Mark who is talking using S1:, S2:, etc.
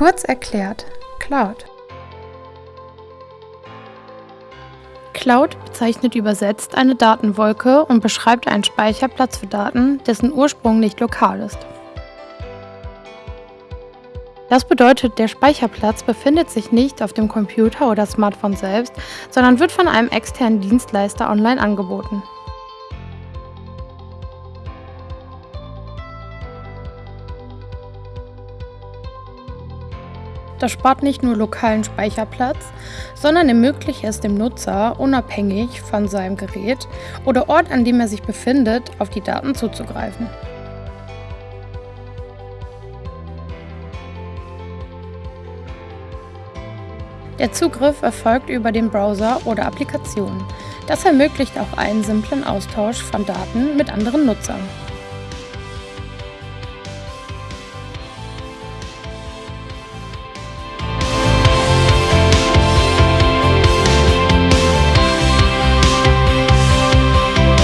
S1: Kurz erklärt, Cloud. Cloud bezeichnet übersetzt eine Datenwolke und beschreibt einen Speicherplatz für Daten, dessen Ursprung nicht lokal ist. Das bedeutet, der Speicherplatz befindet sich nicht auf dem Computer oder Smartphone selbst, sondern wird von einem externen Dienstleister online angeboten. Das spart nicht nur lokalen Speicherplatz, sondern ermöglicht es dem Nutzer, unabhängig von seinem Gerät oder Ort, an dem er sich befindet, auf die Daten zuzugreifen. Der Zugriff erfolgt über den Browser oder Applikationen. Das ermöglicht auch einen simplen Austausch von Daten mit anderen Nutzern.